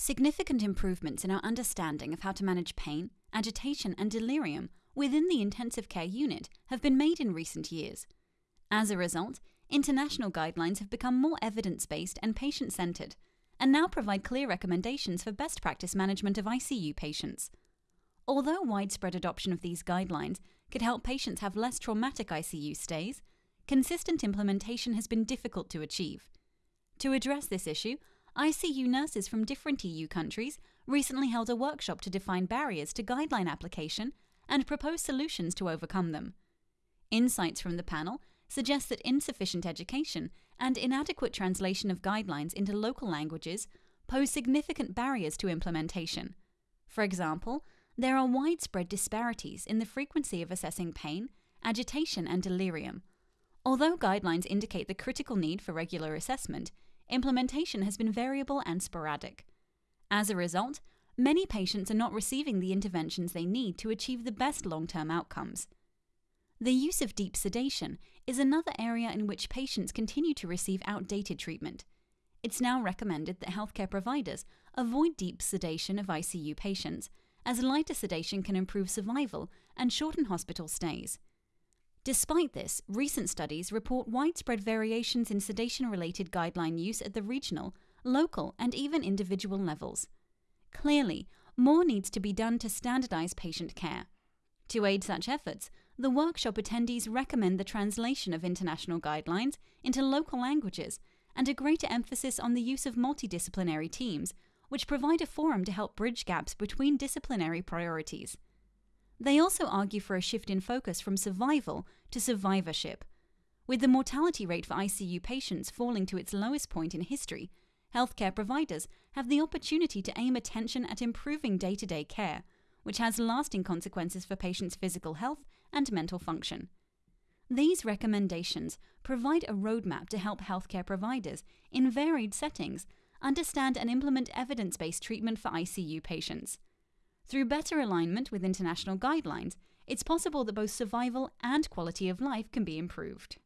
Significant improvements in our understanding of how to manage pain, agitation, and delirium within the intensive care unit have been made in recent years. As a result, international guidelines have become more evidence based and patient centered, and now provide clear recommendations for best practice management of ICU patients. Although widespread adoption of these guidelines could help patients have less traumatic ICU stays, consistent implementation has been difficult to achieve. To address this issue, ICU nurses from different EU countries recently held a workshop to define barriers to guideline application and propose solutions to overcome them. Insights from the panel suggest that insufficient education and inadequate translation of guidelines into local languages pose significant barriers to implementation. For example, there are widespread disparities in the frequency of assessing pain, agitation, and delirium. Although guidelines indicate the critical need for regular assessment, implementation has been variable and sporadic. As a result, many patients are not receiving the interventions they need to achieve the best long term outcomes. The use of deep sedation is another area in which patients continue to receive outdated treatment. It's now recommended that healthcare providers avoid deep sedation of ICU patients, as lighter sedation can improve survival and shorten hospital stays. Despite this, recent studies report widespread variations in sedation related guideline use at the regional, local, and even individual levels. Clearly, more needs to be done to standardize patient care. To aid such efforts, the workshop attendees recommend the translation of international guidelines into local languages and a greater emphasis on the use of multidisciplinary teams, which provide a forum to help bridge gaps between disciplinary priorities. They also argue for a shift in focus from survival to survivorship. With the mortality rate for ICU patients falling to its lowest point in history, healthcare providers have the opportunity to aim attention at improving day to day care, which has lasting consequences for patients' physical health and mental function. These recommendations provide a roadmap to help healthcare providers in varied settings understand and implement evidence based treatment for ICU patients. Through better alignment with international guidelines, it's possible that both survival and quality of life can be improved.